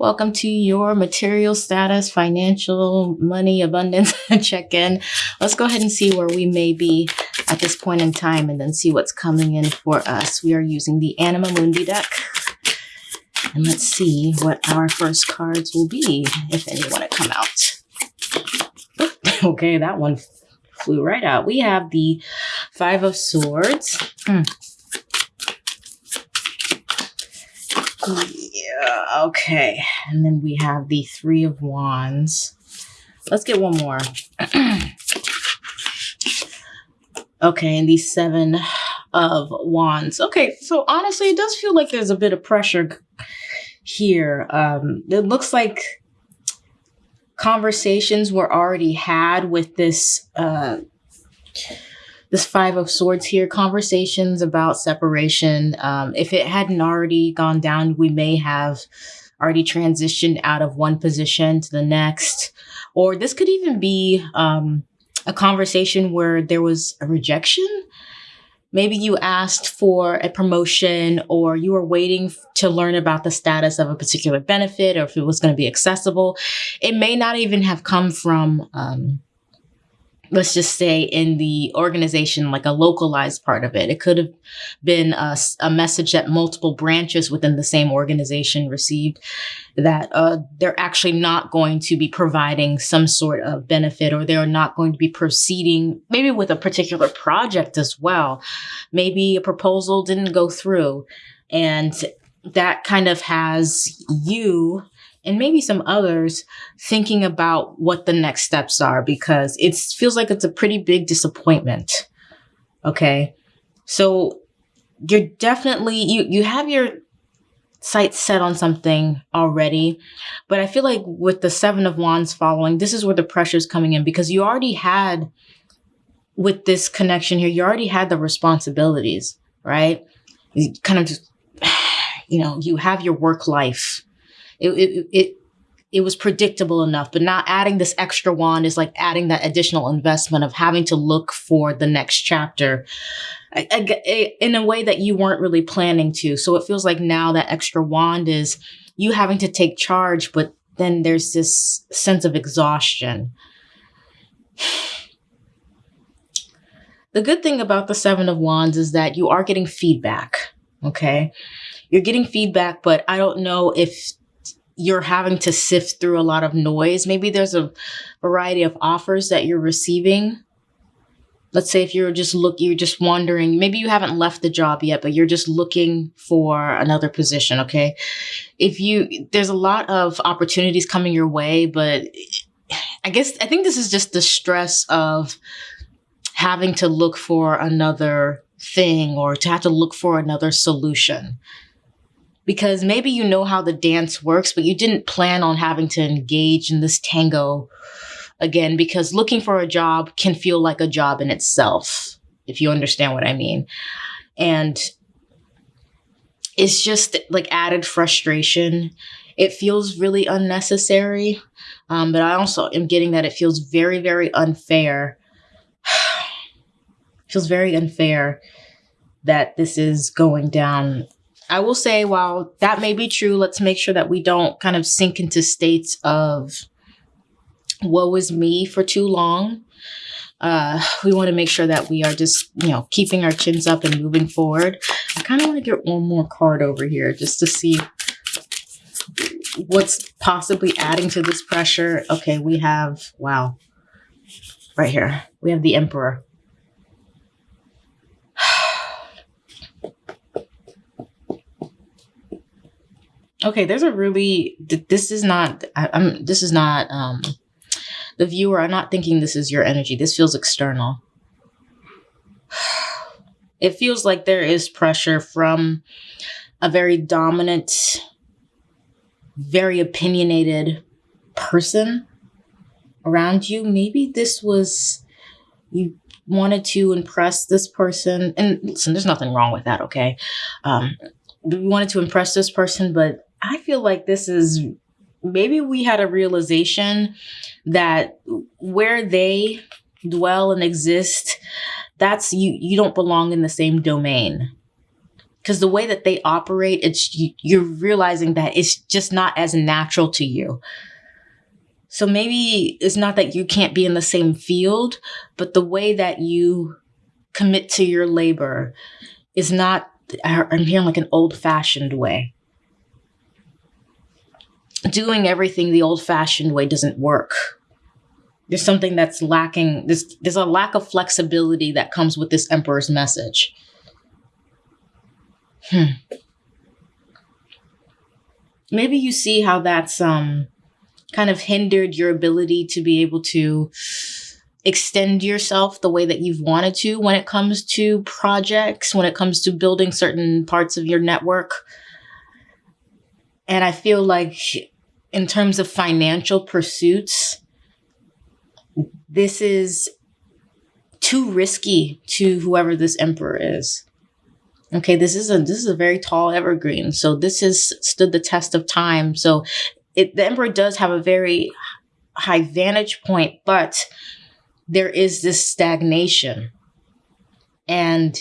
Welcome to your material status, financial, money, abundance check in. Let's go ahead and see where we may be at this point in time and then see what's coming in for us. We are using the Anima Mundi deck. And let's see what our first cards will be, if any want to come out. okay, that one flew right out. We have the Five of Swords. Hmm. Yeah, okay. And then we have the Three of Wands. Let's get one more. okay, and the Seven of Wands. Okay, so honestly, it does feel like there's a bit of pressure here. Um, it looks like conversations were already had with this uh, this five of swords here conversations about separation. Um, if it hadn't already gone down we may have already transitioned out of one position to the next. Or this could even be um, a conversation where there was a rejection. Maybe you asked for a promotion or you were waiting to learn about the status of a particular benefit or if it was going to be accessible. It may not even have come from um, let's just say in the organization, like a localized part of it. It could have been a, a message that multiple branches within the same organization received that uh, they're actually not going to be providing some sort of benefit or they're not going to be proceeding maybe with a particular project as well. Maybe a proposal didn't go through and that kind of has you and maybe some others thinking about what the next steps are because it feels like it's a pretty big disappointment. Okay. So you're definitely, you, you have your sights set on something already. But I feel like with the Seven of Wands following, this is where the pressure is coming in because you already had, with this connection here, you already had the responsibilities, right? You kind of just, you know, you have your work life it, it, it it was predictable enough, but not adding this extra wand is like adding that additional investment of having to look for the next chapter eh, in a way that you weren't really planning to. So it feels like now that extra wand is you having to take charge, but then there's this sense of exhaustion. The good thing about the Seven of Wands is that you are getting feedback. Okay. You're getting feedback, but I don't know if you're having to sift through a lot of noise. Maybe there's a variety of offers that you're receiving. Let's say if you're just look, you're just wondering, maybe you haven't left the job yet, but you're just looking for another position. Okay. If you, there's a lot of opportunities coming your way, but I guess, I think this is just the stress of having to look for another thing or to have to look for another solution because maybe you know how the dance works, but you didn't plan on having to engage in this tango again because looking for a job can feel like a job in itself, if you understand what I mean. And it's just like added frustration. It feels really unnecessary. Um, but I also am getting that it feels very, very unfair. feels very unfair that this is going down I will say, while that may be true, let's make sure that we don't kind of sink into states of woe is me for too long. Uh, we want to make sure that we are just, you know, keeping our chins up and moving forward. I kind of want to get one more card over here just to see what's possibly adding to this pressure. Okay, we have, wow, right here, we have the Emperor. Okay, there's a really this is not I, am this is not um the viewer. I'm not thinking this is your energy. This feels external. It feels like there is pressure from a very dominant, very opinionated person around you. Maybe this was you wanted to impress this person and listen there's nothing wrong with that okay um we wanted to impress this person but I feel like this is maybe we had a realization that where they dwell and exist, that's you you don't belong in the same domain. because the way that they operate, it's you're realizing that it's just not as natural to you. So maybe it's not that you can't be in the same field, but the way that you commit to your labor is not, I'm hearing like an old fashioned way. Doing everything the old fashioned way doesn't work. There's something that's lacking. There's, there's a lack of flexibility that comes with this emperor's message. Hmm. Maybe you see how that's um kind of hindered your ability to be able to extend yourself the way that you've wanted to when it comes to projects, when it comes to building certain parts of your network. And I feel like, in terms of financial pursuits, this is too risky to whoever this emperor is. Okay, this is a this is a very tall evergreen. So this has stood the test of time. So it, the emperor does have a very high vantage point, but there is this stagnation. And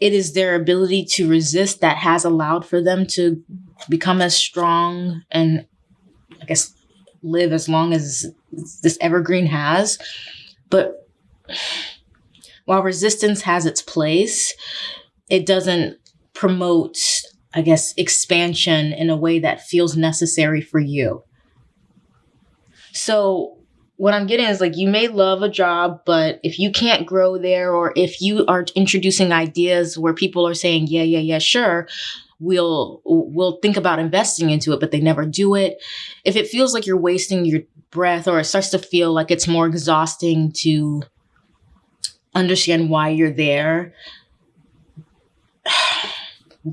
it is their ability to resist that has allowed for them to become as strong and I guess live as long as this evergreen has. But while resistance has its place, it doesn't promote I guess, expansion in a way that feels necessary for you. So, what I'm getting is like, you may love a job, but if you can't grow there, or if you are introducing ideas where people are saying, yeah, yeah, yeah, sure, we'll we'll think about investing into it but they never do it if it feels like you're wasting your breath or it starts to feel like it's more exhausting to understand why you're there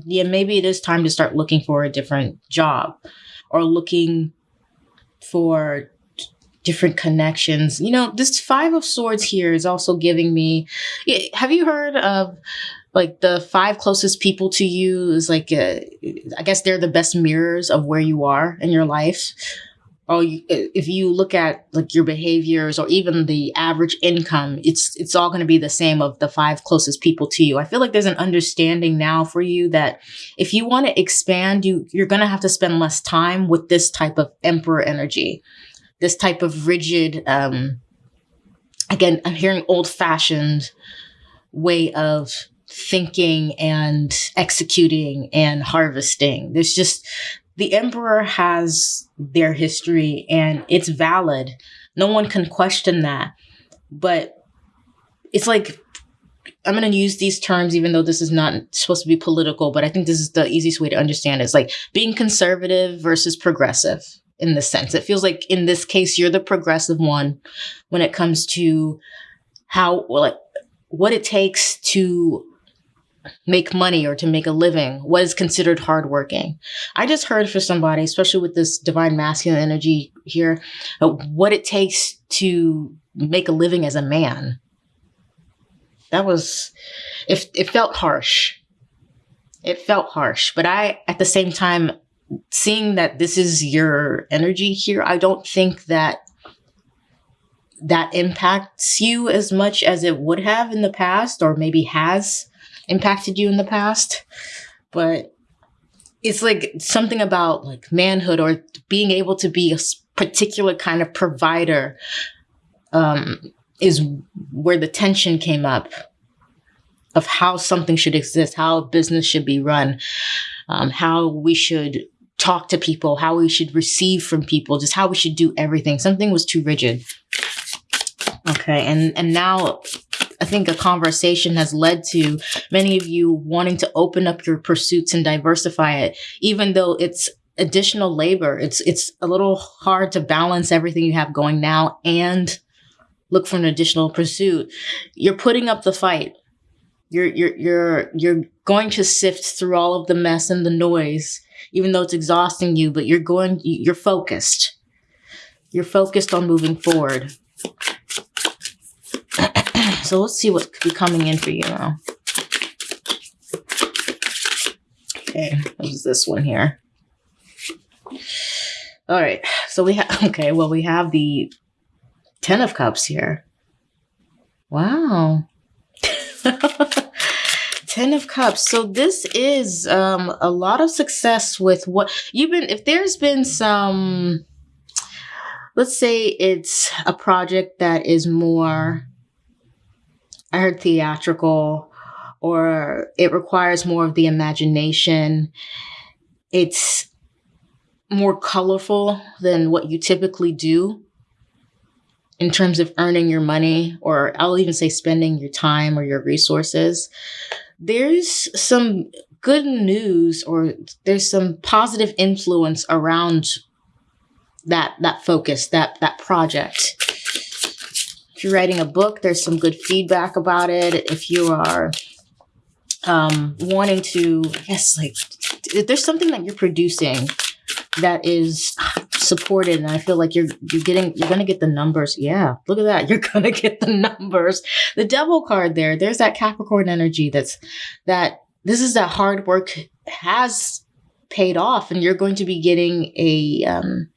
yeah, maybe it is time to start looking for a different job or looking for different connections. You know, this Five of Swords here is also giving me. Have you heard of like the five closest people to you? Is like, a, I guess they're the best mirrors of where you are in your life or if you look at like your behaviors or even the average income it's it's all going to be the same of the five closest people to you i feel like there's an understanding now for you that if you want to expand you you're going to have to spend less time with this type of emperor energy this type of rigid um again i'm hearing old fashioned way of thinking and executing and harvesting there's just the emperor has their history and it's valid. No one can question that. But it's like I'm going to use these terms, even though this is not supposed to be political, but I think this is the easiest way to understand it. It's like being conservative versus progressive in this sense. It feels like in this case, you're the progressive one when it comes to how, like, what it takes to make money or to make a living, what is considered hardworking. I just heard for somebody, especially with this divine masculine energy here, uh, what it takes to make a living as a man. That was, it, it felt harsh. It felt harsh. But I, at the same time, seeing that this is your energy here, I don't think that that impacts you as much as it would have in the past or maybe has impacted you in the past, but it's like something about like manhood or being able to be a particular kind of provider um, is where the tension came up of how something should exist, how business should be run, um, how we should talk to people, how we should receive from people, just how we should do everything. Something was too rigid. Okay, and and now I think a conversation has led to many of you wanting to open up your pursuits and diversify it, even though it's additional labor. It's it's a little hard to balance everything you have going now and look for an additional pursuit. You're putting up the fight. You're you're you're you're going to sift through all of the mess and the noise, even though it's exhausting you, but you're going you're focused. You're focused on moving forward. So let's see what could be coming in for you now. Okay, what's this one here? All right, so we have, okay, well, we have the Ten of Cups here. Wow. Ten of Cups. So this is um, a lot of success with what you've been. If there's been some, let's say it's a project that is more. I heard theatrical, or it requires more of the imagination. It's more colorful than what you typically do in terms of earning your money, or I'll even say spending your time or your resources, there's some good news or there's some positive influence around that that focus, that that project. If you're writing a book, there's some good feedback about it. If you are um, wanting to, I guess, like, if there's something that you're producing that is supported and i feel like you're you're getting you're gonna get the numbers. Yeah look at that. You're gonna get the numbers. The devil card there there's that capricorn energy that's that this is that hard work has paid off and you're going to be getting a um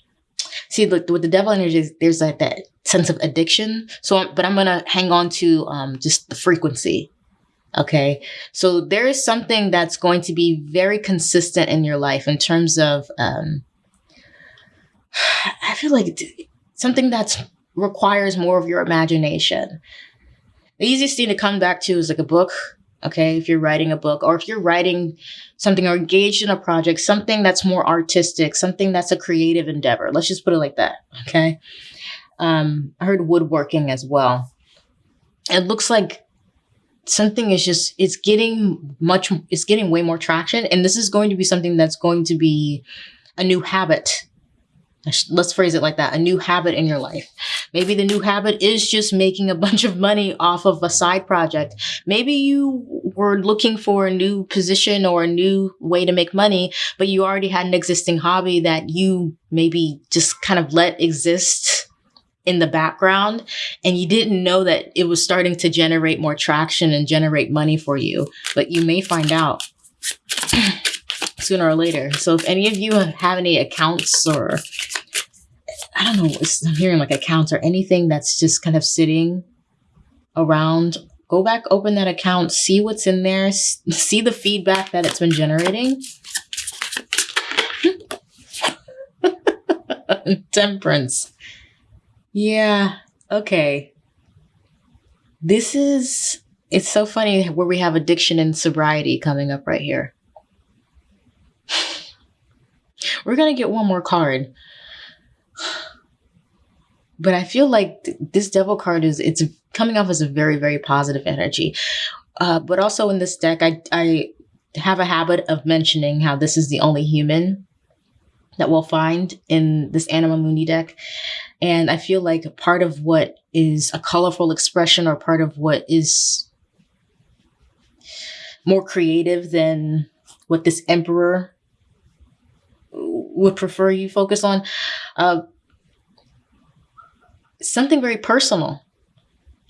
see look with the devil energy there's like that sense of addiction so but i'm gonna hang on to um just the frequency Okay. So there is something that's going to be very consistent in your life in terms of, um, I feel like something that requires more of your imagination. The easiest thing to come back to is like a book. Okay. If you're writing a book or if you're writing something or engaged in a project, something that's more artistic, something that's a creative endeavor. Let's just put it like that. Okay. Um, I heard woodworking as well. It looks like something is just it's getting much it's getting way more traction and this is going to be something that's going to be a new habit let's phrase it like that a new habit in your life. Maybe the new habit is just making a bunch of money off of a side project. Maybe you were looking for a new position or a new way to make money but you already had an existing hobby that you maybe just kind of let exist in the background and you didn't know that it was starting to generate more traction and generate money for you, but you may find out sooner or later. So if any of you have any accounts or I don't know, I'm hearing like accounts or anything that's just kind of sitting around, go back, open that account, see what's in there, see the feedback that it's been generating. Temperance. Yeah. Okay. This is, it's so funny where we have addiction and sobriety coming up right here. We're going to get one more card. But I feel like th- this devil card is, it's coming off as a very, very positive energy. Uh, but also in this deck, I, I have a habit of mentioning how this is the only human that we'll find in this Anima Mundi deck. And I feel like part of what is a colorful expression or part of what is more creative than what this emperor would prefer you focus on, uh, something very personal.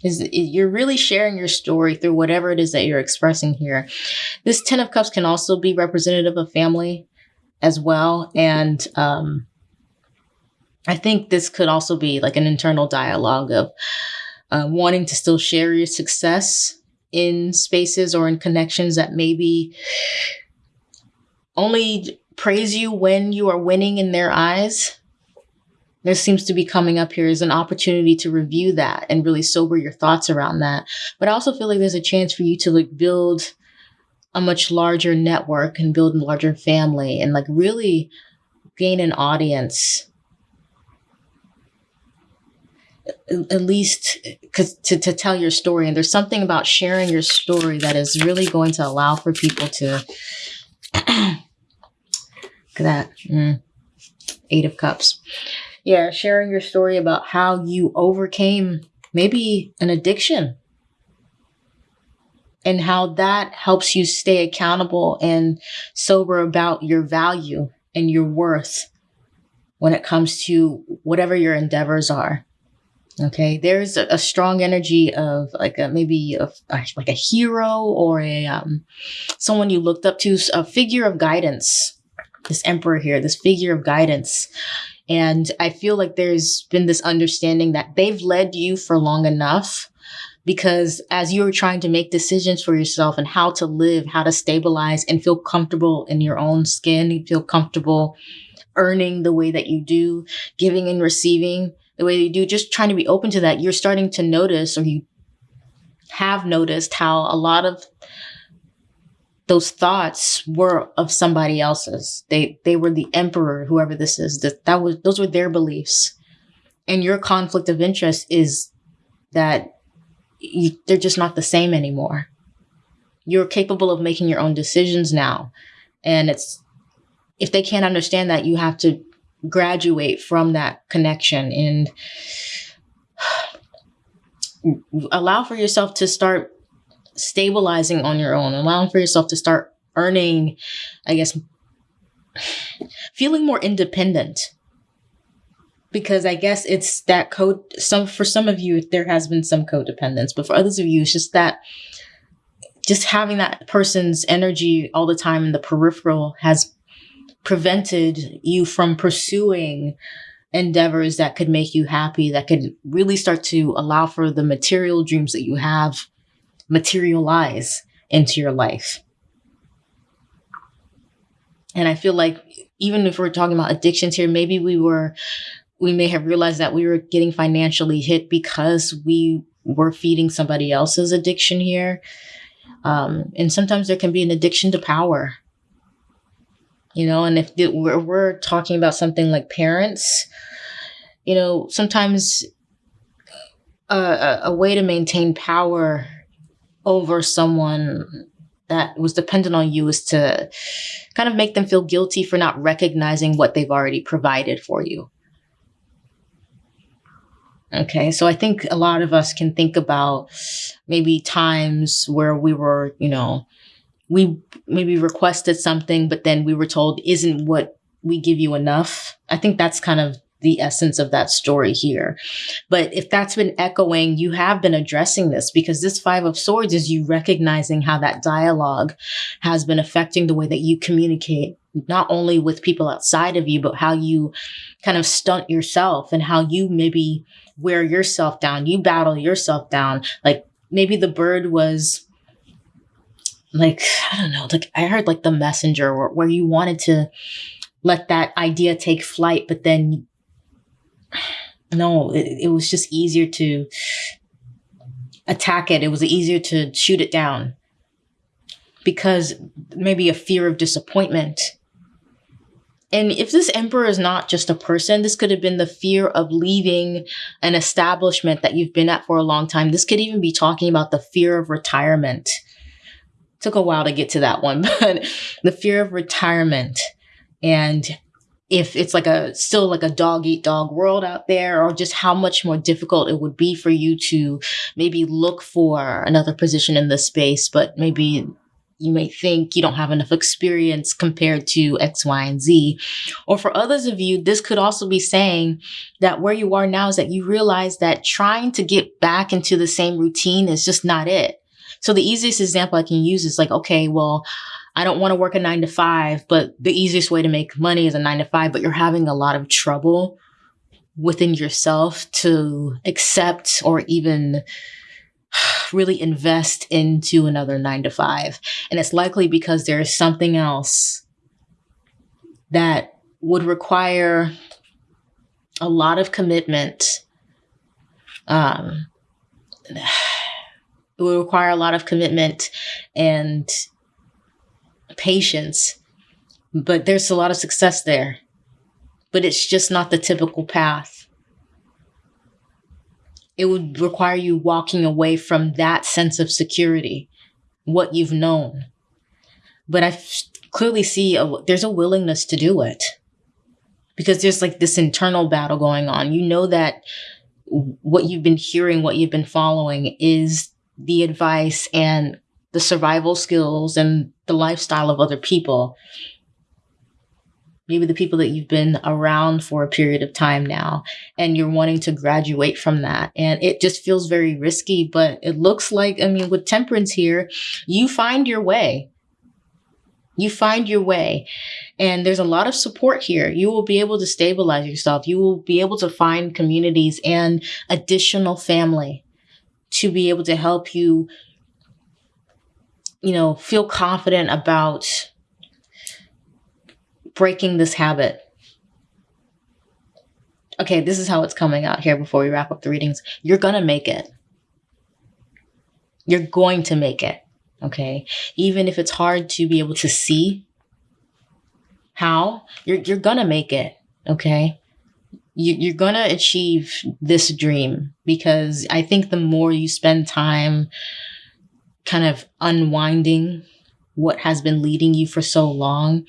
Is you're really sharing your story through whatever it is that you're expressing here. This Ten of Cups can also be representative of family as well, and um, I think this could also be like an internal dialogue of uh, wanting to still share your success in spaces or in connections that maybe only praise you when you are winning in their eyes. There seems to be coming up here as an opportunity to review that and really sober your thoughts around that. But I also feel like there's a chance for you to like build a much larger network and build a larger family and like really gain an audience at least cause to, to tell your story. And there's something about sharing your story that is really going to allow for people to look at that. Mm. Eight of Cups. Yeah, sharing your story about how you overcame maybe an addiction and how that helps you stay accountable and sober about your value and your worth when it comes to whatever your endeavors are. Okay, there's a, a strong energy of like a, maybe a, like a hero or a um, someone you looked up to, a figure of guidance. This emperor here, this figure of guidance, and I feel like there's been this understanding that they've led you for long enough because as you're trying to make decisions for yourself and how to live, how to stabilize and feel comfortable in your own skin, you feel comfortable earning the way that you do, giving and receiving the way you do, just trying to be open to that, you're starting to notice or you have noticed how a lot of those thoughts were of somebody else's. They they were the emperor, whoever this is. That that was those were their beliefs. And your conflict of interest is that you, they're just not the same anymore. You're capable of making your own decisions now. And it's, if they can't understand that, you have to graduate from that connection and allow for yourself to start stabilizing on your own, allowing for yourself to start earning, I guess, feeling more independent because I guess it's that code. Some for some of you, there has been some codependence, but for others of you, it's just that just having that person's energy all the time in the peripheral has prevented you from pursuing endeavors that could make you happy, that could really start to allow for the material dreams that you have materialize into your life. And I feel like even if we're talking about addictions here, maybe we were we may have realized that we were getting financially hit because we were feeding somebody else's addiction here. Um, and sometimes there can be an addiction to power. You know, and if we're, we're talking about something like parents, you know, sometimes a, a way to maintain power over someone that was dependent on you is to kind of make them feel guilty for not recognizing what they've already provided for you. Okay, so I think a lot of us can think about maybe times where we were, you know, we maybe requested something, but then we were told, isn't what we give you enough? I think that's kind of the essence of that story here. But if that's been echoing, you have been addressing this because this Five of Swords is you recognizing how that dialogue has been affecting the way that you communicate, not only with people outside of you, but how you kind of stunt yourself and how you maybe wear yourself down, you battle yourself down. Like maybe the bird was like, I don't know, like I heard like the messenger where, where you wanted to let that idea take flight, but then no, it, it was just easier to attack it. It was easier to shoot it down because maybe a fear of disappointment and if this emperor is not just a person, this could have been the fear of leaving an establishment that you've been at for a long time. This could even be talking about the fear of retirement. Took a while to get to that one, but the fear of retirement. And if it's like a still like a dog eat dog world out there, or just how much more difficult it would be for you to maybe look for another position in this space, but maybe you may think you don't have enough experience compared to X, Y, and Z. Or for others of you, this could also be saying that where you are now is that you realize that trying to get back into the same routine is just not it. So the easiest example I can use is like, okay, well, I don't want to work a nine to five, but the easiest way to make money is a nine to five, but you're having a lot of trouble within yourself to accept or even really invest into another nine to five. And it's likely because there is something else that would require a lot of commitment. Um, it would require a lot of commitment and patience, but there's a lot of success there. But it's just not the typical path it would require you walking away from that sense of security, what you've known. But I clearly see a, there's a willingness to do it because there's like this internal battle going on. You know that what you've been hearing, what you've been following is the advice and the survival skills and the lifestyle of other people. Maybe the people that you've been around for a period of time now and you're wanting to graduate from that. And it just feels very risky but it looks like i mean with temperance here you find your way. You find your way. And there's a lot of support here. You will be able to stabilize yourself. You will be able to find communities and additional family to be able to help you, you know, feel confident about breaking this habit. Okay, this is how it's coming out here before we wrap up the readings. You're going to make it. You're going to make it. Okay. Even if it's hard to be able to see how, you're, you're going to make it. Okay you, you're going to achieve this dream because I think the more you spend time kind of unwinding what has been leading you for so long,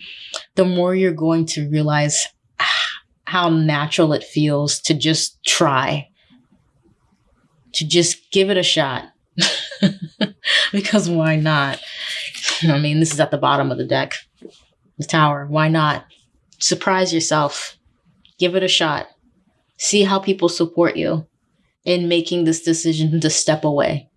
the more you're going to realize how natural it feels to just try, to just give it a shot. because why not? I mean, this is at the bottom of the deck, the tower. Why not? Surprise yourself. Give it a shot. See how people support you in making this decision to step away.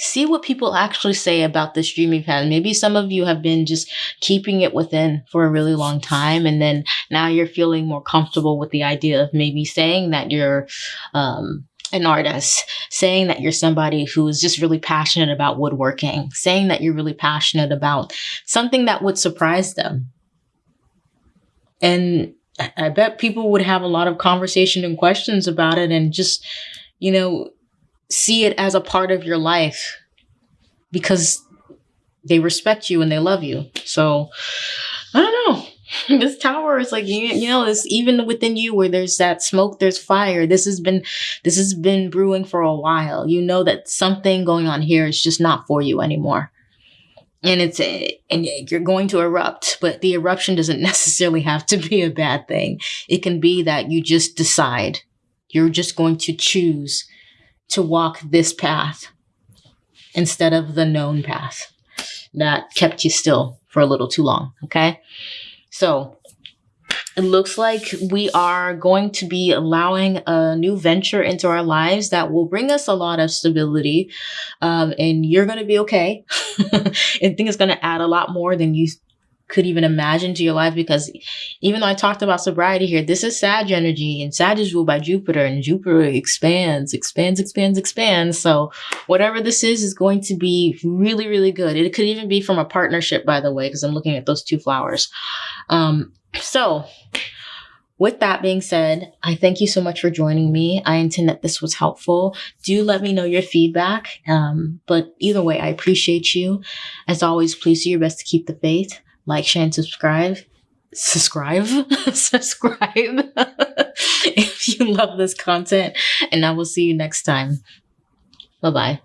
See what people actually say about this dream you've had. Maybe some of you have been just keeping it within for a really long time. And then now you're feeling more comfortable with the idea of maybe saying that you're, um, an artist, saying that you're somebody who is just really passionate about woodworking, saying that you're really passionate about something that would surprise them. And I bet people would have a lot of conversation and questions about it and just, you know, see it as a part of your life because they respect you and they love you. So I don't know. This tower is like you, you know, it's even within you where there's that smoke, there's fire. This has been this has been brewing for a while. You know that something going on here is just not for you anymore and it's a, and you're going to erupt but the eruption doesn't necessarily have to be a bad thing it can be that you just decide you're just going to choose to walk this path instead of the known path that kept you still for a little too long okay so it looks like we are going to be allowing a new venture into our lives that will bring us a lot of stability. Um, and you're going to be okay. Think it's going to add a lot more than you could even imagine to your life because even though I talked about sobriety here, this is Sag energy and Sag is ruled by Jupiter and Jupiter expands, expands, expands, expands. So whatever this is, is going to be really, really good. It could even be from a partnership, by the way, because I'm looking at those two flowers. Um, so, with that being said, I thank you so much for joining me. I intend that this was helpful. Do let me know your feedback. Um, but either way, I appreciate you. As always, please do your best to keep the faith. Like, share, and subscribe. Subscribe, subscribe if you love this content. And I will see you next time. Bye bye.